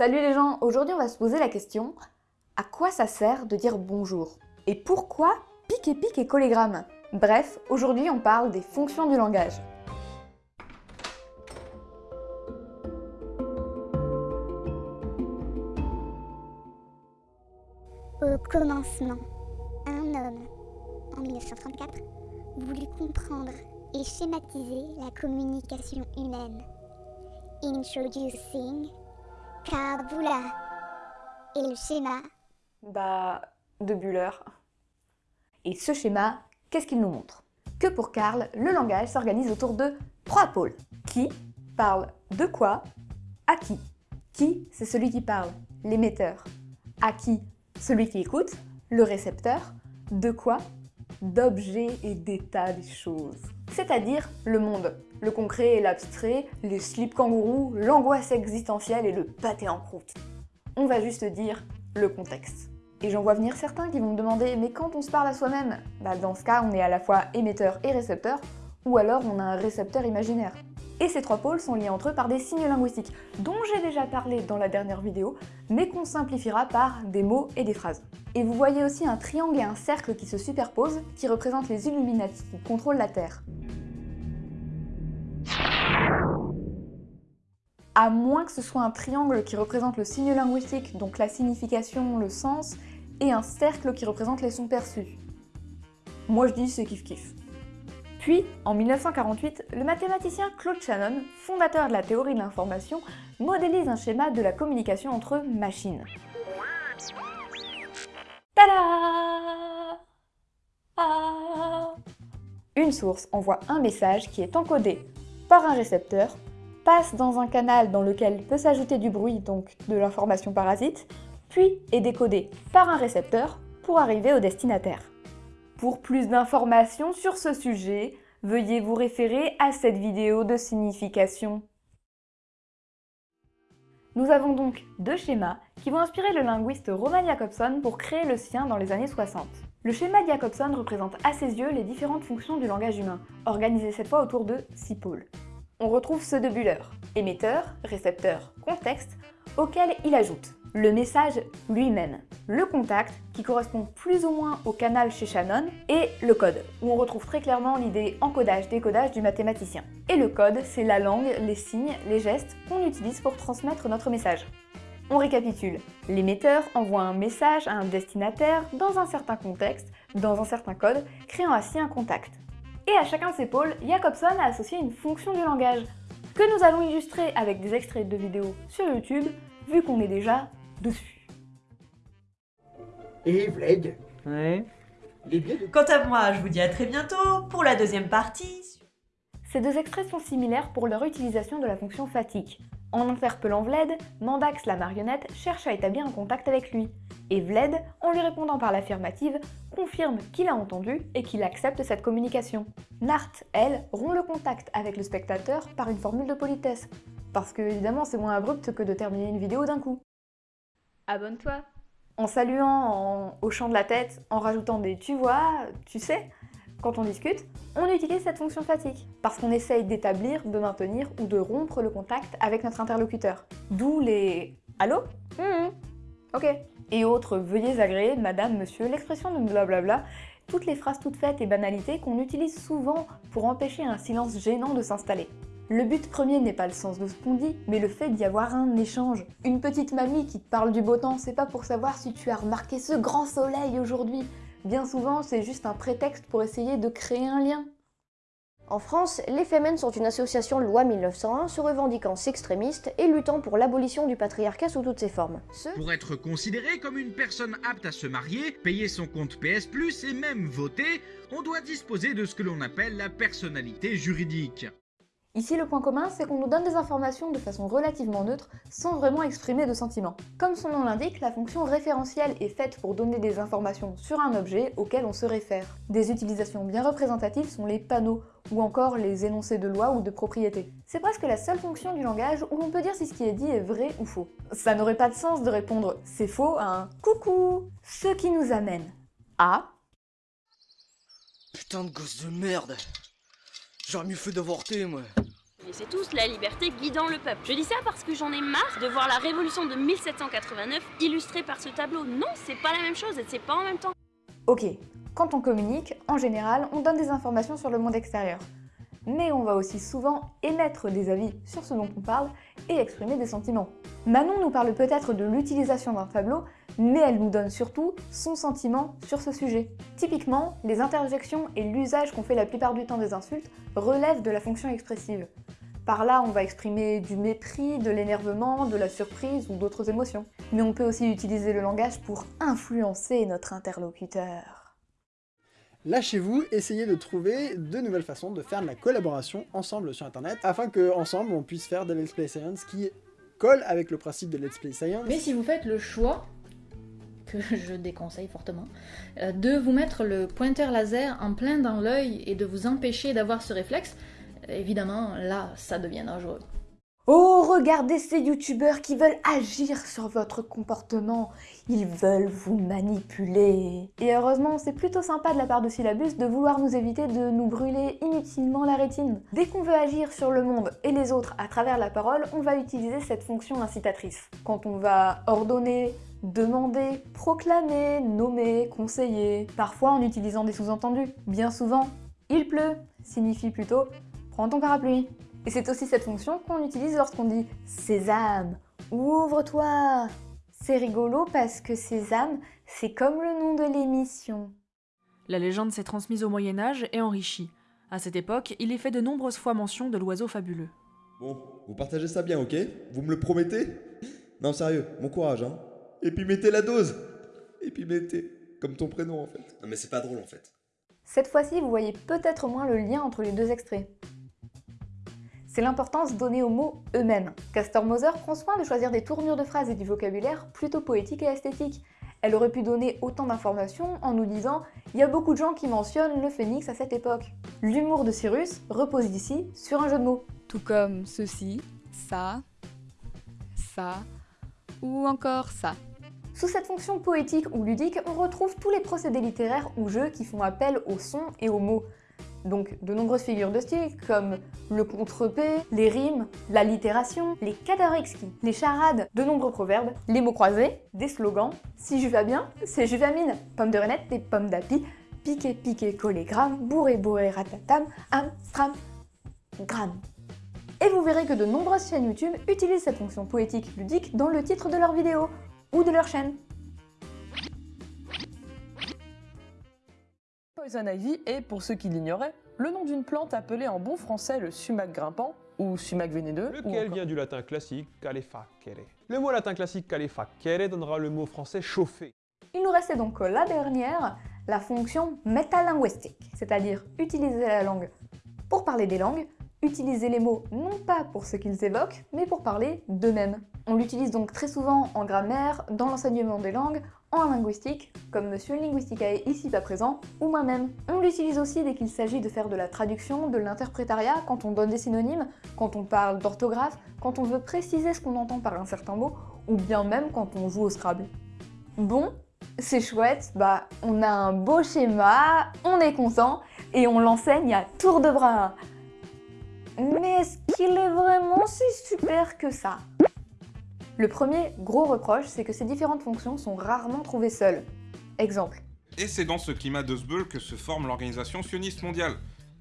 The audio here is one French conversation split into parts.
Salut les gens, aujourd'hui on va se poser la question à quoi ça sert de dire bonjour? Et pourquoi pic et pic et collégramme? Bref, aujourd'hui on parle des fonctions du langage. Au commencement, un homme, en 1934, voulut comprendre et schématiser la communication humaine. Introducing Kabula. Et le schéma Bah, de Buller. Et ce schéma, qu'est-ce qu'il nous montre? Que pour Karl, le langage s'organise autour de trois pôles. Qui parle de quoi? À qui? Qui, c'est celui qui parle, l'émetteur. À qui? Celui qui écoute, le récepteur. De quoi? D'objets et d'états des choses. C'est-à-dire le monde, le concret et l'abstrait, les slips kangourous, l'angoisse existentielle et le pâté en croûte. On va juste dire le contexte. Et j'en vois venir certains qui vont me demander « mais quand on se parle à soi-même ?» Bah dans ce cas, on est à la fois émetteur et récepteur, ou alors on a un récepteur imaginaire. Et ces trois pôles sont liés entre eux par des signes linguistiques, dont j'ai déjà parlé dans la dernière vidéo, mais qu'on simplifiera par des mots et des phrases. Et vous voyez aussi un triangle et un cercle qui se superposent, qui représentent les Illuminati qui contrôlent la Terre. À moins que ce soit un triangle qui représente le signe linguistique, donc la signification, le sens, et un cercle qui représente les sons perçus. Moi je dis c'est kiff-kiff. Puis, en 1948, le mathématicien Claude Shannon, fondateur de la théorie de l'information, modélise un schéma de la communication entre machines. Tada ah Une source envoie un message qui est encodé par un récepteur, passe dans un canal dans lequel peut s'ajouter du bruit, donc de l'information parasite, puis est décodé par un récepteur pour arriver au destinataire. Pour plus d'informations sur ce sujet, veuillez vous référer à cette vidéo de signification. Nous avons donc deux schémas qui vont inspirer le linguiste Roman Jacobson pour créer le sien dans les années 60. Le schéma Jacobson représente à ses yeux les différentes fonctions du langage humain, organisées cette fois autour de six pôles. On retrouve ceux de Buller, émetteur, récepteur, contexte, auquel il ajoute le message lui-même, le contact, qui correspond plus ou moins au canal chez Shannon, et le code, où on retrouve très clairement l'idée encodage-décodage du mathématicien. Et le code, c'est la langue, les signes, les gestes qu'on utilise pour transmettre notre message. On récapitule. L'émetteur envoie un message à un destinataire dans un certain contexte, dans un certain code, créant ainsi un contact. Et à chacun de ces pôles, Jacobson a associé une fonction du langage, que nous allons illustrer avec des extraits de vidéos sur YouTube, vu qu'on est déjà dessus. Et Vled Ouais. Quant à moi, je vous dis à très bientôt pour la deuxième partie. Ces deux extraits sont similaires pour leur utilisation de la fonction fatigue. En interpellant Vled, Mandax la marionnette cherche à établir un contact avec lui. Et Vled, en lui répondant par l'affirmative, confirme qu'il a entendu et qu'il accepte cette communication. Nart, elle, rompt le contact avec le spectateur par une formule de politesse. Parce que évidemment c'est moins abrupt que de terminer une vidéo d'un coup. Abonne-toi En saluant, en hochant de la tête, en rajoutant des « tu vois »,« tu sais », quand on discute, on utilise cette fonction fatigue, parce qu'on essaye d'établir, de maintenir ou de rompre le contact avec notre interlocuteur. D'où les « Allô? Hum, Ok » et autres « Veuillez agréer, madame, monsieur », l'expression de blablabla, toutes les phrases toutes faites et banalités qu'on utilise souvent pour empêcher un silence gênant de s'installer. Le but premier n'est pas le sens de ce qu'on dit, mais le fait d'y avoir un échange. Une petite mamie qui te parle du beau temps, c'est pas pour savoir si tu as remarqué ce grand soleil aujourd'hui. Bien souvent, c'est juste un prétexte pour essayer de créer un lien. En France, les Femen sont une association loi 1901 se revendiquant s'extrémiste et luttant pour l'abolition du patriarcat sous toutes ses formes. Ce... Pour être considéré comme une personne apte à se marier, payer son compte PS+, et même voter, on doit disposer de ce que l'on appelle la personnalité juridique. Ici, le point commun, c'est qu'on nous donne des informations de façon relativement neutre, sans vraiment exprimer de sentiments. Comme son nom l'indique, la fonction référentielle est faite pour donner des informations sur un objet auquel on se réfère. Des utilisations bien représentatives sont les panneaux, ou encore les énoncés de loi ou de propriété. C'est presque la seule fonction du langage où l'on peut dire si ce qui est dit est vrai ou faux. Ça n'aurait pas de sens de répondre « c'est faux » à un « coucou », ce qui nous amène à... Putain de gosse de merde J'aurais mieux fait d'avorter, moi. Connaissez tous, la liberté guidant le peuple. Je dis ça parce que j'en ai marre de voir la révolution de 1789 illustrée par ce tableau. Non, c'est pas la même chose et c'est pas en même temps. Ok, quand on communique, en général, on donne des informations sur le monde extérieur. Mais on va aussi souvent émettre des avis sur ce dont on parle et exprimer des sentiments. Manon nous parle peut-être de l'utilisation d'un tableau, mais elle nous donne surtout son sentiment sur ce sujet. Typiquement, les interjections et l'usage qu'on fait la plupart du temps des insultes relèvent de la fonction expressive. Par là, on va exprimer du mépris, de l'énervement, de la surprise ou d'autres émotions. Mais on peut aussi utiliser le langage pour influencer notre interlocuteur. Lâchez-vous, essayez de trouver de nouvelles façons de faire de la collaboration ensemble sur internet, afin que ensemble on puisse faire des Let's Play Science qui collent avec le principe de Let's Play Science. Mais si vous faites le choix, que je déconseille fortement, euh, de vous mettre le pointeur laser en plein dans l'œil et de vous empêcher d'avoir ce réflexe, évidemment là ça devient dangereux. Oh, regardez ces youtubeurs qui veulent agir sur votre comportement. Ils veulent vous manipuler. Et heureusement, c'est plutôt sympa de la part de Syllabus de vouloir nous éviter de nous brûler inutilement la rétine. Dès qu'on veut agir sur le monde et les autres à travers la parole, on va utiliser cette fonction incitatrice. Quand on va ordonner, demander, proclamer, nommer, conseiller, parfois en utilisant des sous-entendus. Bien souvent, il pleut signifie plutôt prends ton parapluie. Et c'est aussi cette fonction qu'on utilise lorsqu'on dit « Sésame, ouvre-toi ». C'est rigolo parce que Sésame, c'est comme le nom de l'émission. La légende s'est transmise au Moyen-Âge et enrichie. À cette époque, il est fait de nombreuses fois mention de l'oiseau fabuleux. Bon, vous partagez ça bien, ok? Vous me le promettez? Non, sérieux, bon courage, hein Et puis mettez la dose Et puis mettez, comme ton prénom en fait. Non mais c'est pas drôle en fait. Cette fois-ci, vous voyez peut-être moins le lien entre les deux extraits c'est l'importance donnée aux mots eux-mêmes. Castor Moser prend soin de choisir des tournures de phrases et du vocabulaire plutôt poétiques et esthétiques. Elle aurait pu donner autant d'informations en nous disant « il y a beaucoup de gens qui mentionnent le phénix à cette époque ». L'humour de Cyrus repose ici sur un jeu de mots. Tout comme ceci, ça, ça, ou encore ça. Sous cette fonction poétique ou ludique, on retrouve tous les procédés littéraires ou jeux qui font appel aux sons et aux mots. Donc de nombreuses figures de style comme le contre-p, les rimes, l'allitération, les exquis, les charades, de nombreux proverbes, les mots croisés, des slogans, si je vais bien, c'est je mine, pomme de renette et pomme d'api, piqué piqué collé gramme, bourré bourré ratatam, am stram, gramme. Et vous verrez que de nombreuses chaînes YouTube utilisent cette fonction poétique ludique dans le titre de leur vidéo ou de leur chaîne. Poison ivy est, pour ceux qui l'ignoraient, le nom d'une plante appelée en bon français le sumac grimpant ou sumac vénéneux. Lequel vient du latin classique calefacere. Le mot latin classique calefacere donnera le mot français chauffer. Il nous restait donc la dernière, la fonction métalinguistique, c'est-à-dire utiliser la langue pour parler des langues, utiliser les mots non pas pour ce qu'ils évoquent, mais pour parler d'eux-mêmes. On l'utilise donc très souvent en grammaire, dans l'enseignement des langues, en linguistique, comme Monsieur Linguisticae ici pas présent, ou moi-même. On l'utilise aussi dès qu'il s'agit de faire de la traduction, de l'interprétariat, quand on donne des synonymes, quand on parle d'orthographe, quand on veut préciser ce qu'on entend par un certain mot, ou bien même quand on joue au Scrabble. Bon, c'est chouette, bah on a un beau schéma, on est content, et on l'enseigne à tour de bras. Mais est-ce qu'il est vraiment si super que ça? Le premier gros reproche, c'est que ces différentes fonctions sont rarement trouvées seules. Exemple. Et c'est dans ce climat de Sbeul que se forme l'organisation sioniste mondiale,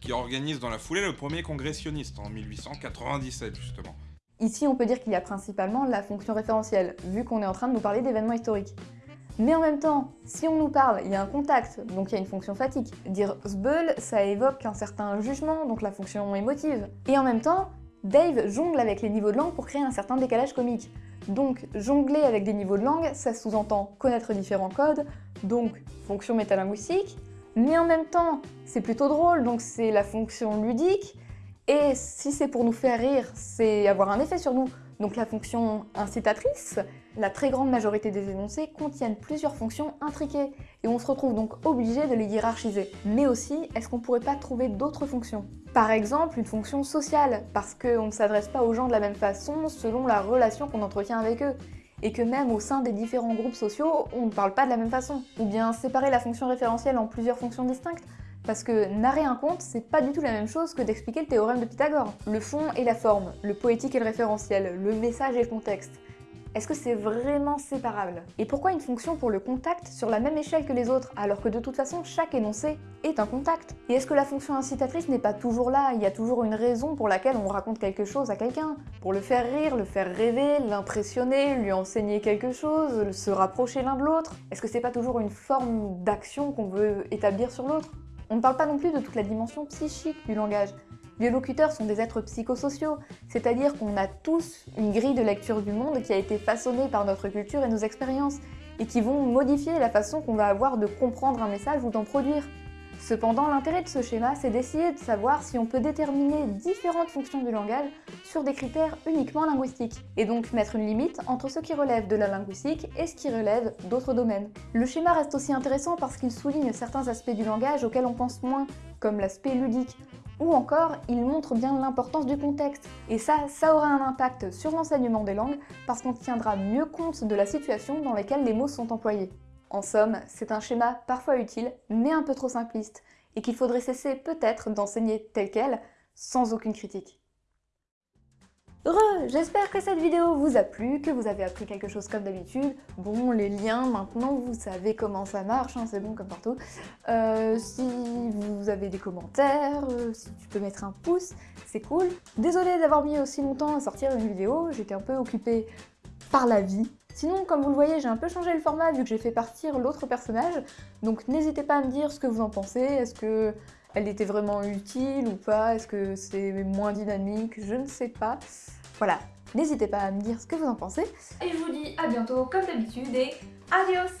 qui organise dans la foulée le premier congrès sioniste en 1897 justement. Ici, on peut dire qu'il y a principalement la fonction référentielle, vu qu'on est en train de nous parler d'événements historiques. Mais en même temps, si on nous parle, il y a un contact, donc il y a une fonction fatigue. Dire Sbeul, ça évoque un certain jugement, donc la fonction émotive. Et en même temps, Dave jongle avec les niveaux de langue pour créer un certain décalage comique. Donc jongler avec des niveaux de langue, ça sous-entend connaître différents codes, donc fonction métalinguistique, mais en même temps, c'est plutôt drôle, donc c'est la fonction ludique, et si c'est pour nous faire rire, c'est avoir un effet sur nous, donc la fonction incitatrice, la très grande majorité des énoncés contiennent plusieurs fonctions intriquées, et on se retrouve donc obligé de les hiérarchiser. Mais aussi, est-ce qu'on pourrait pas trouver d'autres fonctions? Par exemple, une fonction sociale, parce qu'on ne s'adresse pas aux gens de la même façon selon la relation qu'on entretient avec eux, et que même au sein des différents groupes sociaux, on ne parle pas de la même façon. Ou bien séparer la fonction référentielle en plusieurs fonctions distinctes, Parce que narrer un conte, c'est pas du tout la même chose que d'expliquer le théorème de Pythagore. Le fond et la forme, le poétique et le référentiel, le message et le contexte. Est-ce que c'est vraiment séparable? Et pourquoi une fonction pour le contact sur la même échelle que les autres, alors que de toute façon chaque énoncé est un contact? Et est-ce que la fonction incitatrice n'est pas toujours là? Il y a toujours une raison pour laquelle on raconte quelque chose à quelqu'un. Pour le faire rire, le faire rêver, l'impressionner, lui enseigner quelque chose, se rapprocher l'un de l'autre. Est-ce que c'est pas toujours une forme d'action qu'on veut établir sur l'autre? On ne parle pas non plus de toute la dimension psychique du langage. Les locuteurs sont des êtres psychosociaux, c'est-à-dire qu'on a tous une grille de lecture du monde qui a été façonnée par notre culture et nos expériences, et qui vont modifier la façon qu'on va avoir de comprendre un message ou d'en produire. Cependant, l'intérêt de ce schéma, c'est d'essayer de savoir si on peut déterminer différentes fonctions du langage sur des critères uniquement linguistiques, et donc mettre une limite entre ce qui relève de la linguistique et ce qui relève d'autres domaines. Le schéma reste aussi intéressant parce qu'il souligne certains aspects du langage auxquels on pense moins, comme l'aspect ludique, ou encore il montre bien l'importance du contexte. Et ça, ça aura un impact sur l'enseignement des langues parce qu'on tiendra mieux compte de la situation dans laquelle les mots sont employés. En somme, c'est un schéma parfois utile, mais un peu trop simpliste, et qu'il faudrait cesser peut-être d'enseigner tel quel, sans aucune critique. Heureux J'espère que cette vidéo vous a plu, que vous avez appris quelque chose comme d'habitude. Bon, les liens, maintenant, vous savez comment ça marche, hein, c'est bon comme partout. Euh, si vous avez des commentaires, euh, si tu peux mettre un pouce, c'est cool. Désolée d'avoir mis aussi longtemps à sortir une vidéo, j'étais un peu occupée par la vie, Sinon, comme vous le voyez, j'ai un peu changé le format vu que j'ai fait partir l'autre personnage, donc n'hésitez pas à me dire ce que vous en pensez, est-ce que elle était vraiment utile ou pas, est-ce que c'est moins dynamique, je ne sais pas. Voilà, n'hésitez pas à me dire ce que vous en pensez. Et je vous dis à bientôt comme d'habitude et adios